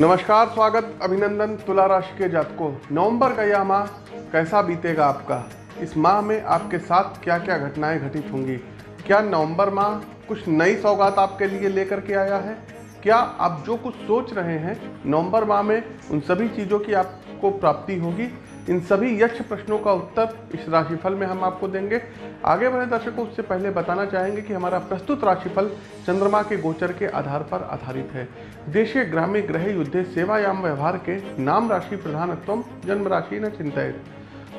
नमस्कार, स्वागत, अभिनंदन तुला राशि के जातकों। नवंबर का यह माह कैसा बीतेगा आपका? इस माह में आपके साथ क्या क्या घटनाएँ घटित होंगी? क्या नवंबर माह कुछ नई सौगात आपके लिए लेकर के आया है? क्या आप जो कुछ सोच रहे हैं, नवंबर माह में उन सभी चीज़ों की आपको प्राप्ति होगी? इन सभी यक्ष प्रश्नों का उत्तर इस राशिफल में हम आपको देंगे। आगे बढ़े दर्शकों, उससे पहले बताना चाहेंगे कि हमारा प्रस्तुत राशिफल चंद्रमा के गोचर के आधार पर आधारित है। देशीय ग्रामीण ग्रह युद्ध, सेवायाम व्यवहार के नाम राशि प्रधानत्व जन्म राशि न चिंतित।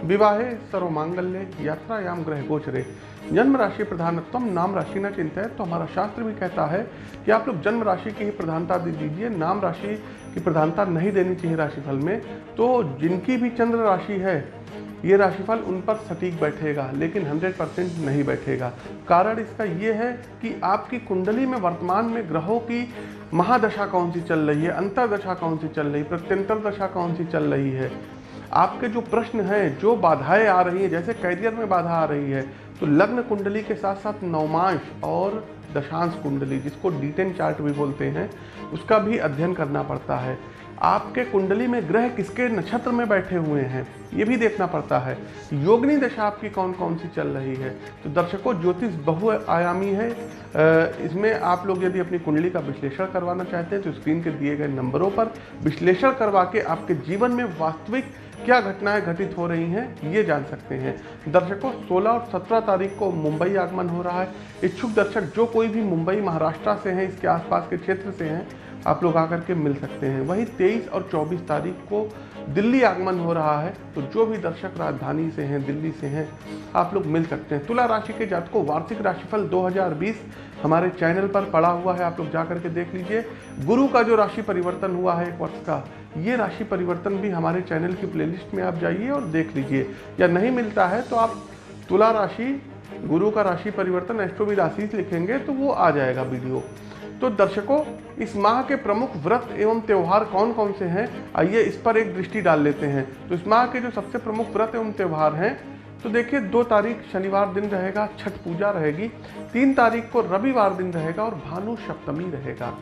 विवाहे सर्वमांगल्य यात्रायाम ग्रह गोचरे। जन्म राशि प्रधानत्व नाम राशि न चिंतित तो हमारा शास्त्र भी कहता है कि आप लोग जन्म राशि की ही प्रधानता दे दीजिए, नाम राशि की प्रधानता नहीं देनी चाहिए राशिफल में तो जिनकी भी चंद्र राशि है, ये राशिफल उन पर सटीक बैठेगा, लेकिन 100 परसेंट नहीं बैठेगा। कारण इसका ये है कि आपकी कुंडली में वर्तमान में ग्रहों की महादशा कौन सी चल रही है, अंतरदशा कौन सी चल रही है, प्रत्यंतर दशा कौन सी चल रही है आपके जो प्रश्न हैं, जो बाधाएँ आ रही हैं, जैसे कैरियर में बाधा आ रही है तो लग्न कुंडली के साथ साथ नवमांश और दशांश कुंडली, जिसको डीटेन चार्ट भी बोलते हैं, उसका भी अध्ययन करना पड़ता है। आपके कुंडली में ग्रह किसके नक्षत्र में बैठे हुए हैं? ये भी देखना पड़ता है। योगनी दशा आपकी कौन कौन सी चल रही है? तो दर्शकों, ज्योतिष बहुआयामी है। इसमें आप लोग यदि अपनी कुंडली का विश्लेषण करवाना चाहते हैं तो स्क्रीन के दिए गए नंबरों पर विश्लेषण करवा के आपके जीवन में वास्तविक क्या घटनाएँ घटित हो रही हैं, ये जान सकते हैं। दर्शकों 16 और 17 तारीख को मुंबई आगमन हो रहा है। इच्छुक दर्शक, जो कोई भी मुंबई, महाराष्ट्र से हैं, इसके आसपास के क्षेत्र से हैं आप लोग आकर के मिल सकते हैं। वहीं 23 और 24 तारीख को दिल्ली आगमन हो रहा है तो जो भी दर्शक राजधानी से हैं, दिल्ली से हैं, आप लोग मिल सकते हैं। तुला राशि के जातकों, वार्षिक राशिफल 2020 हमारे चैनल पर पड़ा हुआ है, आप लोग जा करके देख लीजिए। गुरु का जो राशि परिवर्तन हुआ है एक वर्ष का, ये राशि परिवर्तन भी हमारे चैनल की प्लेलिस्ट में आप जाइए और देख लीजिए। या नहीं मिलता है तो आप तुला राशि, गुरु का राशि परिवर्तन एस्ट्रोविद आशीष लिखेंगे तो वो आ जाएगा वीडियो। तो दर्शकों, इस माह के प्रमुख व्रत एवं त्यौहार कौन कौन से हैं? आइए इस पर एक दृष्टि डाल लेते हैं। तो इस माह के जो सबसे प्रमुख व्रत एवं त्यौहार हैं तो देखिए, दो तारीख शनिवार दिन रहेगा, छठ पूजा रहेगी। तीन तारीख को रविवार दिन रहेगा और भानु सप्तमी रहेगा।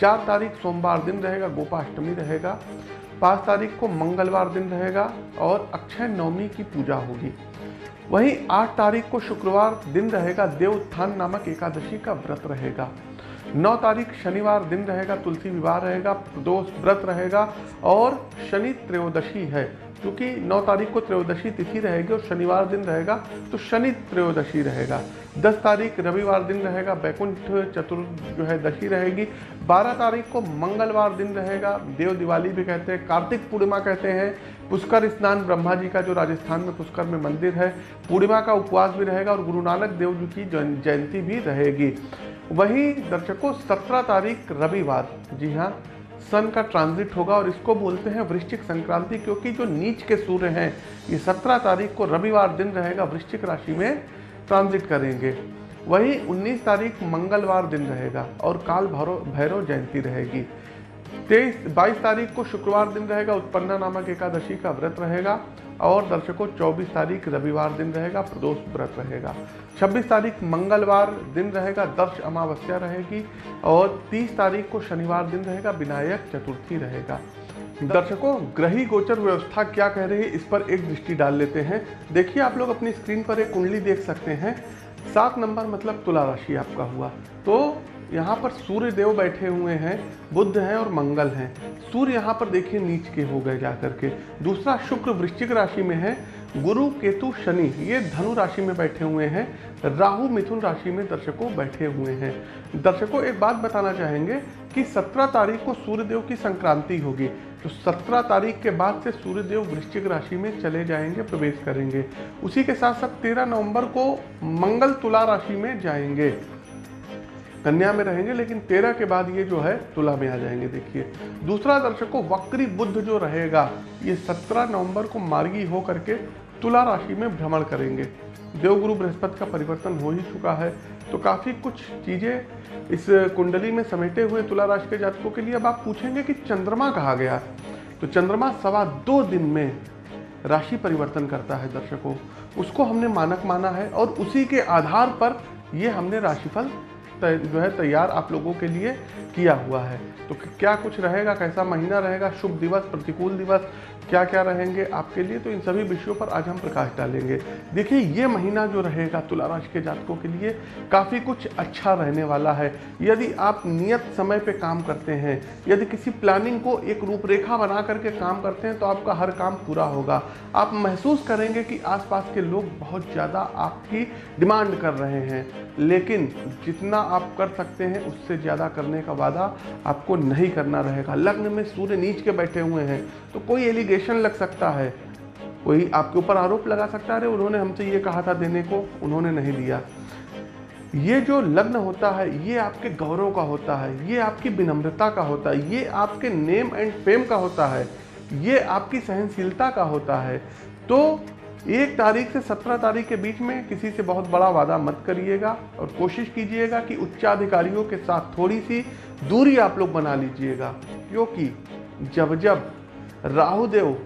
चार तारीख सोमवार दिन रहेगा, गोपाष्टमी रहेगा। पाँच तारीख को मंगलवार दिन रहेगा और अक्षय नवमी की पूजा होगी। वहीं आठ तारीख को शुक्रवार दिन रहेगा देव उत्थान नामक एकादशी का व्रत रहेगा। नौ तारीख शनिवार दिन रहेगा, तुलसी विवाह रहेगा दोष व्रत रहेगा और शनि त्रयोदशी है। क्योंकि नौ तारीख को त्रयोदशी तिथि रहेगी और शनिवार दिन रहेगा तो शनि त्रयोदशी रहेगा। दस तारीख रविवार दिन रहेगा, बैकुंठ चतुर जो है दशी रहेगी। बारह तारीख को मंगलवार दिन रहेगा, देव दिवाली भी कहते हैं, कार्तिक पूर्णिमा कहते हैं। पुष्कर स्नान ब्रह्मा जी का जो राजस्थान में पुष्कर में मंदिर है, पूर्णिमा का उपवास भी रहेगा और गुरु नानक देव जी की जयंती भी रहेगी। वहीं दर्शकों, सत्रह तारीख रविवार। जी हाँ सन का ट्रांजिट होगा और इसको बोलते हैं वृश्चिक संक्रांति, क्योंकि जो नीच के सूर्य हैं, ये सत्रह तारीख को रविवार दिन रहेगा, वृश्चिक राशि में ट्रांजिट करेंगे। वही 19 तारीख मंगलवार दिन रहेगा और काल भैरव भैरव जयंती रहेगी। तेईस, बाईस तारीख को शुक्रवार दिन रहेगा, उत्पन्ना नामक एकादशी का व्रत रहेगा, और दर्शकों 24 तारीख रविवार दिन रहेगा, प्रदोष व्रत रहेगा। 26 तारीख मंगलवार दिन रहेगा, दर्श अमावस्या रहेगी, और 30 तारीख को शनिवार दिन रहेगा, विनायक चतुर्थी रहेगा। दर्शकों, ग्रही गोचर व्यवस्था क्या कह रही है, इस पर एक दृष्टि डाल लेते हैं। देखिए, आप लोग अपनी स्क्रीन पर एक कुंडली देख सकते हैं। सात नंबर मतलब तुला राशि आपका हुआ। तो यहाँ पर सूर्य देव बैठे हुए हैं बुद्ध हैं और मंगल हैं। सूर्य यहाँ पर देखिए नीच के हो गए जाकर के। दूसरा शुक्र वृश्चिक राशि में है, गुरु, केतु, शनि, ये धनु राशि में बैठे हुए हैं। राहु, मिथुन राशि में दर्शकों बैठे हुए हैं। दर्शकों, एक बात बताना चाहेंगे कि 17 तारीख को सूर्यदेव की संक्रांति होगी। तो 17 तारीख के बाद से सूर्यदेव वृश्चिक राशि में चले जाएँगे, प्रवेश करेंगे। उसी के साथ साथ 13 नवंबर को मंगल तुला राशि में जाएँगे। कन्या में रहेंगे, लेकिन तेरह के बाद ये जो है, तुला में आ जाएँगे, देखिए। दूसरा दर्शकों वक्री बुद्ध जो रहेगा, ये सत्रह नवंबर को मार्गी हो करके तुला राशि में भ्रमण करेंगे। देवगुरु बृहस्पति का परिवर्तन हो ही चुका है। तो काफ़ी कुछ चीज़ें इस कुंडली में समेटे हुए तुला राशि के जातकों के लिए अब आप पूछेंगे कि चंद्रमा कहा गया? तो चंद्रमा सवा दो दिन में राशि परिवर्तन करता है दर्शकों। उसको हमने मानक माना है और उसी के आधार पर ये हमने राशिफल जो है तैयार आप लोगों के लिए किया हुआ है। तो क्या कुछ रहेगा, कैसा महीना रहेगा, शुभ दिवस, प्रतिकूल दिवस क्या क्या रहेंगे आपके लिए? तो इन सभी विषयों पर आज हम प्रकाश डालेंगे। देखिए, ये महीना जो रहेगा तुला राशि के जातकों के लिए काफ़ी कुछ अच्छा रहने वाला है। यदि आप नियत समय पे काम करते हैं, यदि किसी प्लानिंग को एक रूपरेखा बना करके काम करते हैं तो आपका हर काम पूरा होगा। आप महसूस करेंगे कि आसपास के लोग बहुत ज़्यादा आपकी डिमांड कर रहे हैं, लेकिन जितना आप कर सकते हैं, उससे ज़्यादा करने का वादा आपको नहीं करना रहेगा। लग्न में सूर्य नीच के बैठे हुए हैं तो कोई एलिगेशन लग सकता है। कोई आपके ऊपर आरोप लगा सकता है उन्होंने हमसे ये कहा था देने को, उन्होंने नहीं दिया। ये जो लग्न होता है, ये आपके गौरव का होता है, ये आपकी विनम्रता का होता है, ये आपके नेम एंड फेम का होता है, ये आपकी सहनशीलता का होता है। तो एक तारीख से सत्रह तारीख के बीच में किसी से बहुत बड़ा वादा मत करिएगा और कोशिश कीजिएगा कि उच्चाधिकारियों के साथ थोड़ी सी दूरी आप लोग बना लीजिएगा। क्योंकि जब जब राहुदेव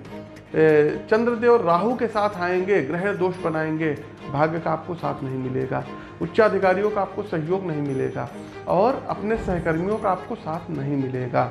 चंद्रदेव राहु के साथ आएँगे, ग्रह दोष बनाएँगे, भाग्य का आपको साथ नहीं मिलेगा, उच्चाधिकारियों का आपको सहयोग नहीं मिलेगा और अपने सहकर्मियों का आपको साथ नहीं मिलेगा।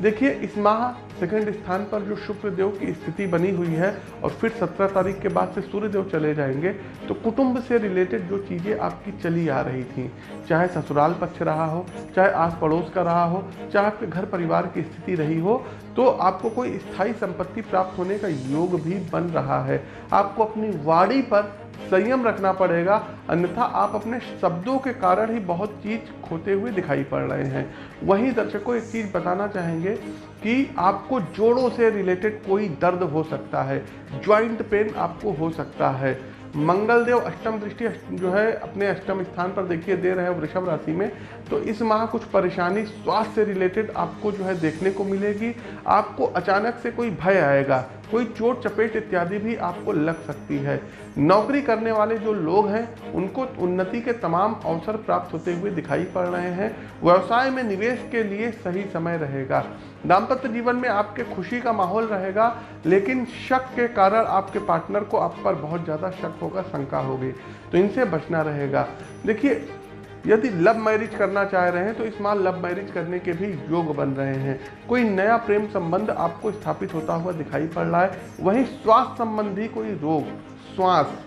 देखिए, इस माह सेकंड स्थान पर जो शुक्र देव की स्थिति बनी हुई है और फिर 17 तारीख के बाद से सूर्य देव चले जाएँगे तो कुटुंब से रिलेटेड जो चीज़ें आपकी चली आ रही थी, चाहे ससुराल पक्ष रहा हो, चाहे आस पड़ोस का रहा हो, चाहे आपके घर परिवार की स्थिति रही हो तो आपको कोई स्थायी संपत्ति प्राप्त होने का योग भी बन रहा है। आपको अपनी वाड़ी पर संयम रखना पड़ेगा, अन्यथा आप अपने शब्दों के कारण ही बहुत चीज़ खोते हुए दिखाई पड़ रहे हैं। वहीं दर्शकों एक चीज़ बताना चाहेंगे कि आपको जोड़ों से रिलेटेड कोई दर्द हो सकता है ज्वाइंट पेन आपको हो सकता है। मंगलदेव अष्टम दृष्टि जो है, अपने अष्टम स्थान पर देखिए, दे रहे हैं वृषभ राशि में। तो इस माह कुछ परेशानी स्वास्थ्य से रिलेटेड आपको जो है देखने को मिलेगी। आपको अचानक से कोई भय आएगा कोई चोट, चपेट इत्यादि भी आपको लग सकती है। नौकरी करने वाले जो लोग हैं, उनको उन्नति के तमाम अवसर प्राप्त होते हुए दिखाई पड़ रहे हैं। व्यवसाय में निवेश के लिए सही समय रहेगा। दाम्पत्य जीवन में आपके खुशी का माहौल रहेगा, लेकिन शक के कारण आपके पार्टनर को आप पर बहुत ज़्यादा शक होगा, शंका होगी। तो इनसे बचना रहेगा। देखिए यदि लव मैरिज करना चाह रहे हैं तो इस माह लव मैरिज करने के भी योग बन रहे हैं। कोई नया प्रेम संबंध आपको स्थापित होता हुआ दिखाई पड़ रहा है, वहीं स्वास्थ्य संबंधी कोई रोग, श्वास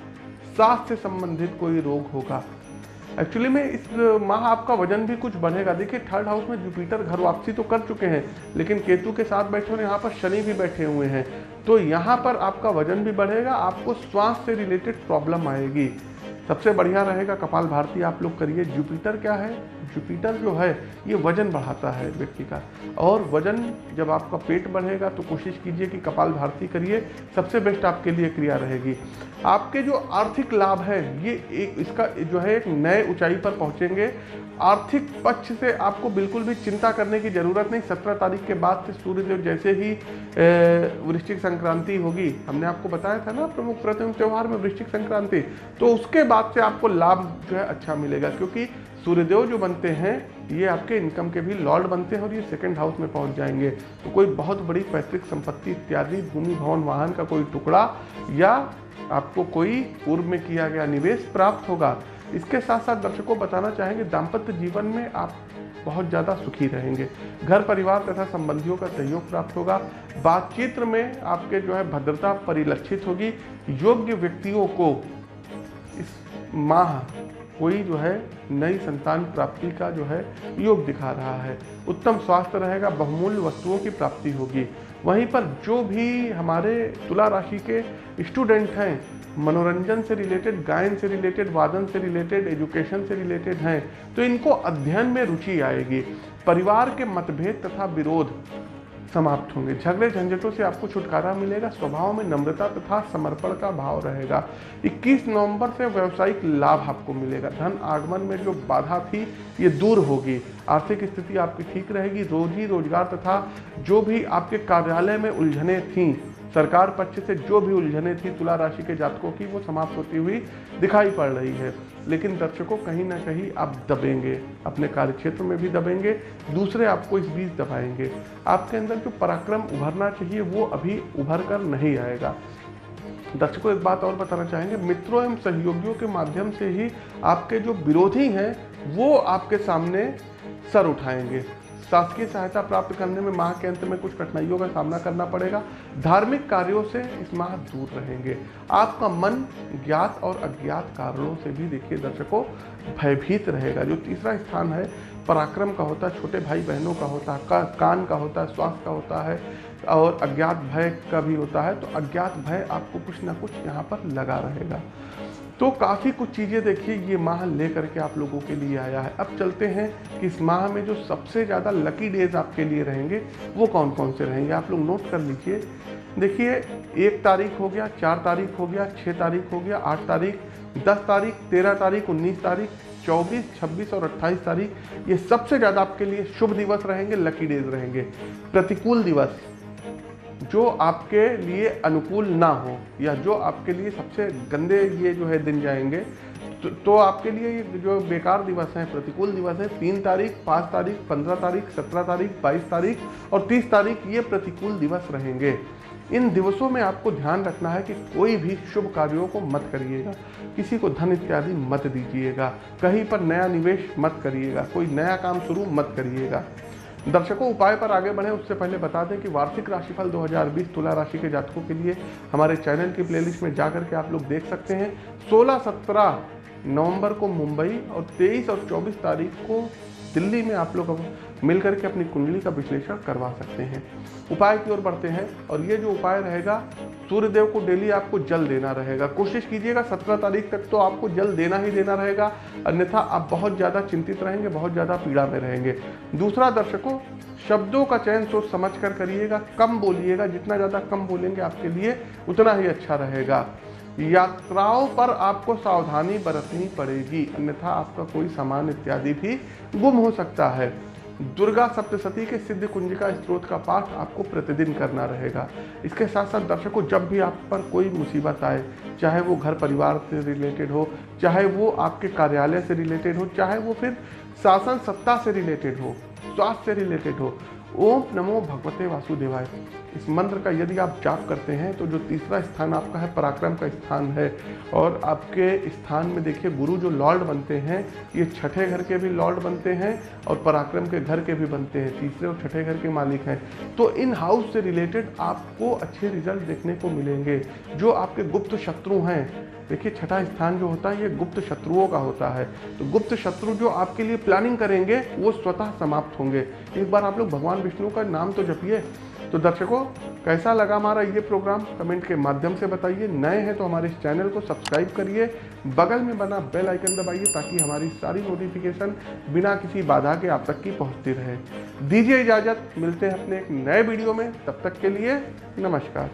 सांस से संबंधित कोई रोग होगा। एक्चुअली में इस माह आपका वज़न भी कुछ बढ़ेगा। देखिए थर्ड हाउस में जुपिटर घर वापसी तो कर चुके हैं, लेकिन केतु के साथ बैठे और यहाँ पर शनि भी बैठे हुए हैं। तो यहाँ पर आपका वज़न भी बढ़ेगा, आपको श्वास से रिलेटेड प्रॉब्लम आएगी। सबसे बढ़िया रहेगा कपाल भारती, आप लोग करिए। जुपिटर क्या है? जुपिटर जो है, ये वज़न बढ़ाता है व्यक्ति का। और वज़न जब आपका पेट बढ़ेगा तो कोशिश कीजिए कि कपाल भारती करिए। सबसे बेस्ट आपके लिए क्रिया रहेगी। आपके जो आर्थिक लाभ है, ये एक, इसका जो है, एक नए ऊंचाई पर पहुँचेंगे। आर्थिक पक्ष से आपको बिल्कुल भी चिंता करने की ज़रूरत नहीं। सत्रह तारीख के बाद से सूर्यदेव जैसे ही वृश्चिक संक्रांति होगी, हमने आपको बताया था ना प्रमुख प्रथम त्यौहार में वृश्चिक संक्रांति तो उसके बाद से आपको लाभ जो है अच्छा मिलेगा, क्योंकि सूर्यदेव जो बनते हैं, ये आपके इनकम के भी लॉर्ड बनते हैं और ये सेकंड हाउस में पहुँच जाएँगे। तो कोई बहुत बड़ी पैतृक संपत्ति, इत्यादि, भूमि, भवन, वाहन का कोई टुकड़ा या आपको कोई पूर्व में किया गया निवेश प्राप्त होगा। इसके साथ साथ दर्शकों बताना चाहेंगे, दाम्पत्य जीवन में आप बहुत ज़्यादा सुखी रहेंगे। घर, परिवार तथा संबंधियों का सहयोग प्राप्त होगा। बातचीत में आपके जो है भद्रता परिलक्षित होगी। योग्य व्यक्तियों को इस माह कोई जो है नई संतान प्राप्ति का जो है योग दिखा रहा है। उत्तम स्वास्थ्य रहेगा, बहुमूल्य वस्तुओं की प्राप्ति होगी। वहीं पर जो भी हमारे तुला राशि के स्टूडेंट हैं, मनोरंजन से रिलेटेड, गायन से रिलेटेड, वादन से रिलेटेड, एजुकेशन से रिलेटेड हैं तो इनको अध्ययन में रुचि आएगी। परिवार के मतभेद तथा विरोध समाप्त होंगे। झगड़े झंझटों से आपको छुटकारा मिलेगा, स्वभाव में नम्रता तथा समर्पण का भाव रहेगा। 21 नवंबर से व्यावसायिक लाभ आपको मिलेगा। धन आगमन में जो बाधा थी, ये दूर होगी। आर्थिक स्थिति आपकी ठीक रहेगी। रोजी रोज़गार तथा जो भी आपके कार्यालय में उलझने थीं सरकार पक्ष से जो भी उलझने थी तुला राशि के जातकों की, वो समाप्त होती हुई दिखाई पड़ रही है। लेकिन दर्शकों कहीं ना कहीं आप दबेंगे, अपने कार्य क्षेत्र में भी दबेंगे, दूसरे आपको इस बीच दबाएँगे। आपके अंदर जो पराक्रम उभरना चाहिए, वो अभी उभर कर नहीं आएगा। दर्शकों, एक बात और बताना चाहेंगे, मित्रों एवं सहयोगियों के माध्यम से ही आपके जो विरोधी हैं, वो आपके सामने सर उठाएँगे। शासकीय सहायता प्राप्त करने में माह के अंत में कुछ कठिनाइयों का सामना करना पड़ेगा। धार्मिक कार्यों से इस माह दूर रहेंगे। आपका मन ज्ञात और अज्ञात कारणों से भी देखिए दर्शकों भयभीत रहेगा। जो तीसरा स्थान है पराक्रम का होता है छोटे भाई बहनों का होता है का, कान का होता है स्वास्थ्य का होता है और अज्ञात भय का भी होता है तो अज्ञात भय आपको कुछ ना कुछ यहाँ पर लगा रहेगा। तो काफ़ी कुछ चीज़ें देखिए, ये माह लेकर के आप लोगों के लिए आया है। अब चलते हैं कि इस माह में जो सबसे ज़्यादा लकी डेज़ आपके लिए रहेंगे, वो कौन कौन से रहेंगे? आप लोग नोट कर लीजिए। देखिए, एक तारीख हो गया, चार तारीख हो गया छः तारीख हो गया, आठ तारीख, दस तारीख, तेरह तारीख, उन्नीस तारीख, चौबीस, छब्बीस और अट्ठाईस तारीख, ये सबसे ज़्यादा आपके लिए शुभ दिवस रहेंगे लकी डेज़ रहेंगे। प्रतिकूल दिवस। जो आपके लिए अनुकूल ना हो या जो आपके लिए सबसे गंदे ये जो है दिन जाएँगे तो, तो आपके लिए ये जो बेकार दिवस हैं प्रतिकूल दिवस है तीन तारीख पाँच तारीख पंद्रह तारीख सत्रह तारीख बाईस तारीख और तीस तारीख ये प्रतिकूल दिवस रहेंगे। इन दिवसों में आपको ध्यान रखना है कि कोई भी शुभ कार्यों को मत करिएगा। किसी को धन इत्यादि मत दीजिएगा। कहीं पर नया निवेश मत करिएगा। कोई नया काम शुरू मत करिएगा। दर्शकों, उपाय पर आगे बढ़े। उससे पहले बता दें कि वार्षिक राशिफल 2020 तुला राशि के जातकों के लिए हमारे चैनल की प्लेलिस्ट में जाकर के आप लोग देख सकते हैं। 16 17 नवंबर को मुंबई और 23 और 24 तारीख को दिल्ली में आप लोग मिलकर के अपनी कुंडली का विश्लेषण करवा सकते हैं। उपाय की ओर बढ़ते हैं और ये जो उपाय रहेगा, सूर्यदेव को डेली आपको जल देना रहेगा। कोशिश कीजिएगा, सत्रह तारीख तक तो आपको जल देना ही देना रहेगा। अन्यथा आप बहुत ज़्यादा चिंतित रहेंगे, बहुत ज़्यादा पीड़ा में रहेंगे। दूसरा दर्शकों, शब्दों का चयन सोच समझ कर करिएगा, कम बोलिएगा। जितना ज़्यादा कम बोलेंगे आपके लिए उतना ही अच्छा रहेगा। यात्राओं पर आपको सावधानी बरतनी पड़ेगी, अन्यथा आपका कोई सामान इत्यादि भी गुम हो सकता है। दुर्गा सप्तशती के सिद्ध कुंजिका स्त्रोत का पाठ आपको प्रतिदिन करना रहेगा। इसके साथ साथ दर्शकों, जब भी आप पर कोई मुसीबत आए, चाहे वो घर परिवार से रिलेटेड हो, चाहे वो आपके कार्यालय से रिलेटेड हो, चाहे वो फिर शासन सत्ता से रिलेटेड हो, स्वास्थ्य से रिलेटेड हो, ओम नमो भगवते वासुदेवाय। इस मंत्र का यदि आप जाप करते हैं तो जो तीसरा स्थान आपका है, पराक्रम का स्थान है। और आपके स्थान में देखिए, गुरु जो लॉर्ड बनते हैं, ये छठे घर के भी लॉर्ड बनते हैं और पराक्रम के घर के भी बनते हैं। तीसरे और छठे घर के मालिक हैं। तो इन हाउस से रिलेटेड आपको अच्छे रिज़ल्ट देखने को मिलेंगे, जो आपके गुप्त शत्रु हैं। देखिए, छठा स्थान जो होता है, ये गुप्त शत्रुओं का होता है। तो गुप्त शत्रु जो आपके लिए प्लानिंग करेंगे, वो स्वतः समाप्त होंगे। एक बार आप लोग भगवान विष्णु का नाम तो जपिए। तो दर्शकों, कैसा लगा हमारा ये प्रोग्राम कमेंट के माध्यम से बताइए। नए हैं तो हमारे इस चैनल को सब्सक्राइब करिए। बगल में बना बेल आइकन दबाइए ताकि हमारी सारी नोटिफिकेशन बिना किसी बाधा के आप तक की पहुँचती रहे। दीजिए इजाज़त। मिलते हैं अपने एक नए वीडियो में। तब तक के लिए नमस्कार।